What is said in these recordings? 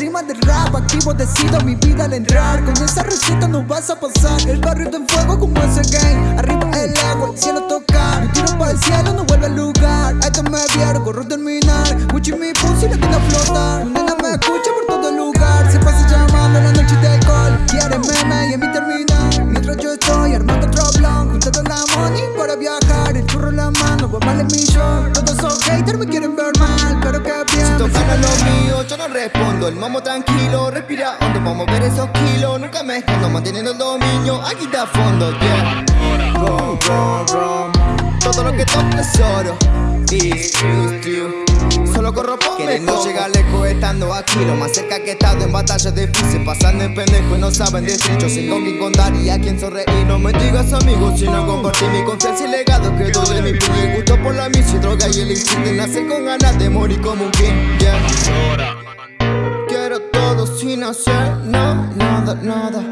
tema de rap Activo decido mi vida al entrar. Con esa receta no vas a pasar. El barrio en fuego como ese game. Arriba el agua, el cielo tocar Un tiro para el cielo no vuelve al lugar. Esto me vieron, corro terminar. Gucci mi pussy la tiene a flotar Mi nena me escucha por todo el lugar. Se pasa llamando la noche de alcohol Quiere meme y en mi terminar. Mientras yo estoy armando otro blog. Juntando la money para viajar. El churro en la mano, pues vale millón Todos esos haters me quieren respondo. El mamo tranquilo, respira hondo. Vamos a ver esos kilos, nunca me escondo Manteniendo el dominio, aquí está a fondo, yeah. Rom, rom, rom Todo lo que toco es oro. It's true, Solo corro por Quieren no llegar lejos estando aquí Lo más cerca que he estado en batallas difíciles. Pasando en pendejo y no saben decir. Yo sé con quién contar y a quién sonreír. No me digas amigos sino compartir mi confianza y legado Que doy de mi y gusto por la misa y droga y el instinto. Nacer con ganas de morir como un king sin hacer no, nada, nada.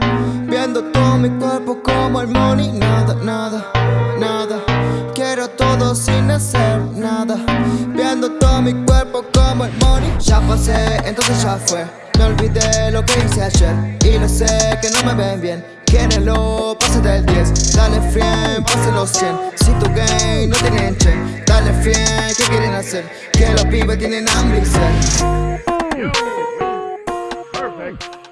Viendo todo mi cuerpo como el money Nada, nada, nada. Quiero todo sin hacer nada. Viendo todo mi cuerpo como el money. Ya pasé, entonces ya fue. Me olvidé lo que hice ayer Y lo sé que no me ven bien. Quierenlo, pase del 10 Dale frien, pase los 100 Si tu game no tienen chain Dale frien, ¿qué quieren hacer? Que los pibes tienen hambre y sed Thanks.